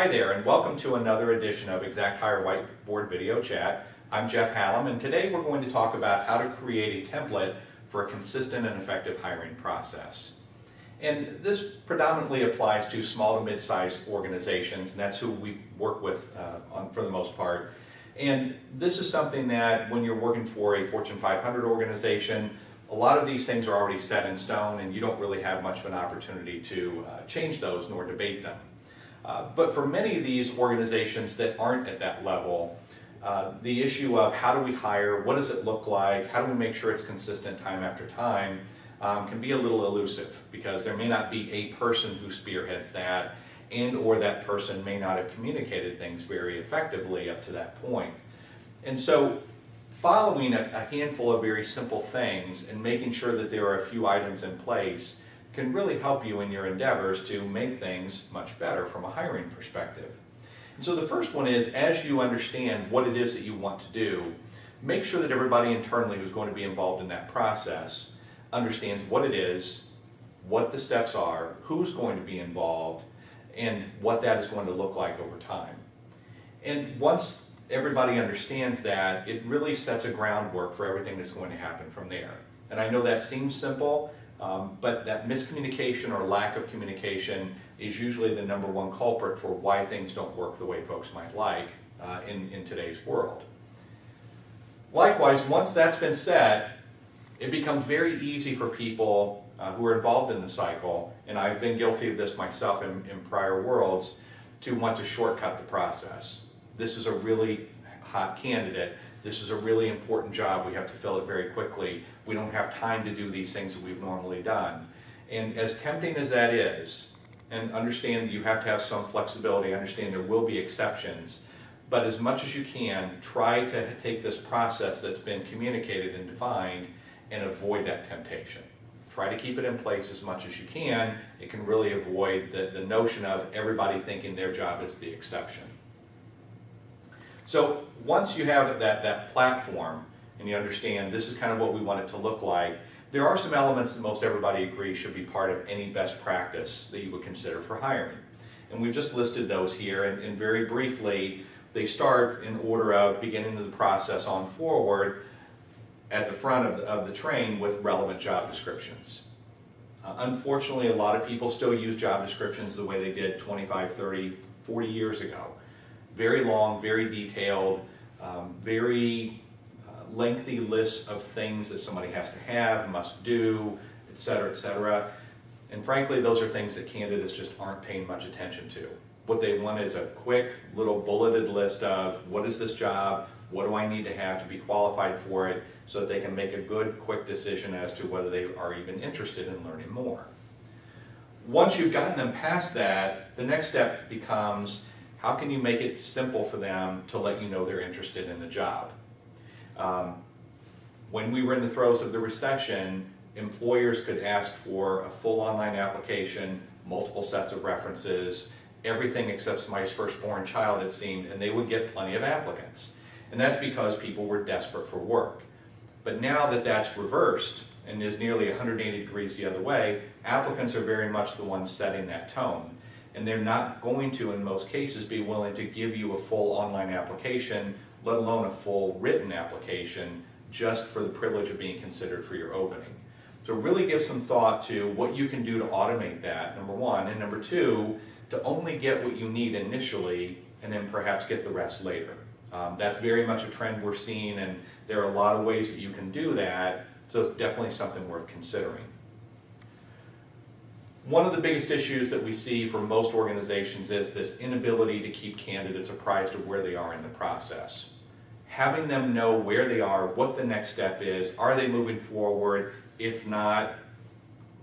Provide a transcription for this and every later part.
Hi there and welcome to another edition of ExactHire Whiteboard Video Chat. I'm Jeff Hallam and today we're going to talk about how to create a template for a consistent and effective hiring process. And this predominantly applies to small to mid-sized organizations and that's who we work with uh, on, for the most part. And this is something that when you're working for a Fortune 500 organization, a lot of these things are already set in stone and you don't really have much of an opportunity to uh, change those nor debate them. Uh, but for many of these organizations that aren't at that level, uh, the issue of how do we hire, what does it look like, how do we make sure it's consistent time after time, um, can be a little elusive because there may not be a person who spearheads that and or that person may not have communicated things very effectively up to that point. And so following a, a handful of very simple things and making sure that there are a few items in place can really help you in your endeavors to make things much better from a hiring perspective. And so the first one is, as you understand what it is that you want to do, make sure that everybody internally who's going to be involved in that process understands what it is, what the steps are, who's going to be involved, and what that is going to look like over time. And once everybody understands that, it really sets a groundwork for everything that's going to happen from there. And I know that seems simple, um, but that miscommunication or lack of communication is usually the number one culprit for why things don't work the way folks might like uh, in, in today's world. Likewise, once that's been said, it becomes very easy for people uh, who are involved in the cycle, and I've been guilty of this myself in, in prior worlds, to want to shortcut the process. This is a really hot candidate this is a really important job. We have to fill it very quickly. We don't have time to do these things that we've normally done. And as tempting as that is, and understand you have to have some flexibility, understand there will be exceptions, but as much as you can, try to take this process that's been communicated and defined and avoid that temptation. Try to keep it in place as much as you can. It can really avoid the, the notion of everybody thinking their job is the exception. So once you have that, that platform and you understand this is kind of what we want it to look like, there are some elements that most everybody agrees should be part of any best practice that you would consider for hiring. And we've just listed those here and, and very briefly, they start in order of beginning the process on forward at the front of the, of the train with relevant job descriptions. Uh, unfortunately, a lot of people still use job descriptions the way they did 25, 30, 40 years ago very long, very detailed, um, very uh, lengthy lists of things that somebody has to have, must do, etc., etc. And frankly, those are things that candidates just aren't paying much attention to. What they want is a quick little bulleted list of what is this job, what do I need to have to be qualified for it, so that they can make a good, quick decision as to whether they are even interested in learning more. Once you've gotten them past that, the next step becomes how can you make it simple for them to let you know they're interested in the job? Um, when we were in the throes of the recession, employers could ask for a full online application, multiple sets of references, everything except somebody's firstborn child it seemed, and they would get plenty of applicants. And that's because people were desperate for work. But now that that's reversed and is nearly 180 degrees the other way, applicants are very much the ones setting that tone and they're not going to, in most cases, be willing to give you a full online application, let alone a full written application, just for the privilege of being considered for your opening. So really give some thought to what you can do to automate that, number one, and number two, to only get what you need initially and then perhaps get the rest later. Um, that's very much a trend we're seeing and there are a lot of ways that you can do that, so it's definitely something worth considering. One of the biggest issues that we see for most organizations is this inability to keep candidates apprised of where they are in the process. Having them know where they are, what the next step is, are they moving forward? If not,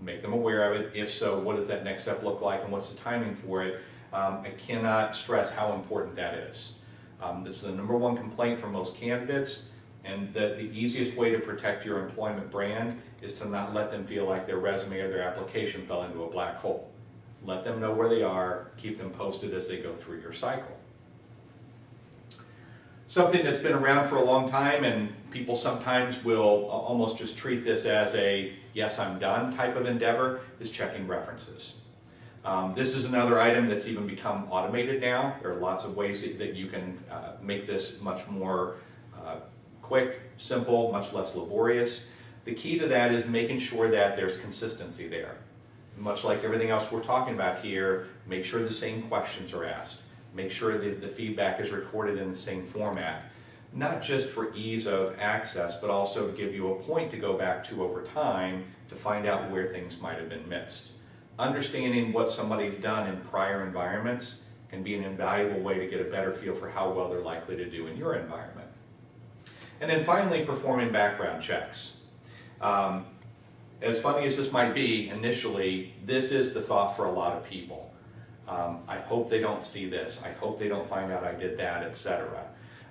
make them aware of it. If so, what does that next step look like and what's the timing for it? Um, I cannot stress how important that is. Um, is the number one complaint from most candidates and that the easiest way to protect your employment brand is to not let them feel like their resume or their application fell into a black hole. Let them know where they are, keep them posted as they go through your cycle. Something that's been around for a long time and people sometimes will almost just treat this as a yes I'm done type of endeavor is checking references. Um, this is another item that's even become automated now. There are lots of ways that, you can uh, make this much more quick, simple, much less laborious. The key to that is making sure that there's consistency there. Much like everything else we're talking about here, make sure the same questions are asked. Make sure that the feedback is recorded in the same format. Not just for ease of access, but also to give you a point to go back to over time to find out where things might have been missed. Understanding what somebody's done in prior environments can be an invaluable way to get a better feel for how well they're likely to do in your environment. And then finally, performing background checks. Um, as funny as this might be, initially, this is the thought for a lot of people. Um, I hope they don't see this. I hope they don't find out I did that, etc.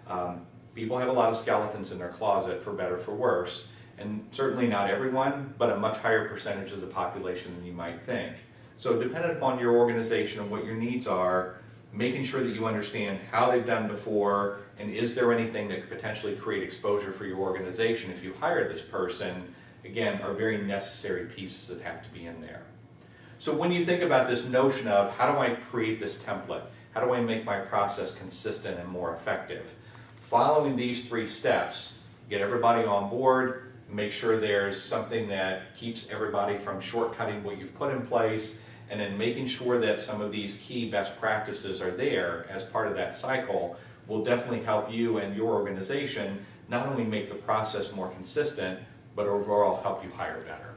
Um, people have a lot of skeletons in their closet, for better for worse, and certainly not everyone, but a much higher percentage of the population than you might think. So dependent upon your organization and what your needs are, making sure that you understand how they've done before, and is there anything that could potentially create exposure for your organization if you hire this person, again, are very necessary pieces that have to be in there. So when you think about this notion of how do I create this template, how do I make my process consistent and more effective, following these three steps, get everybody on board, make sure there's something that keeps everybody from shortcutting what you've put in place, and then making sure that some of these key best practices are there as part of that cycle will definitely help you and your organization not only make the process more consistent, but overall help you hire better.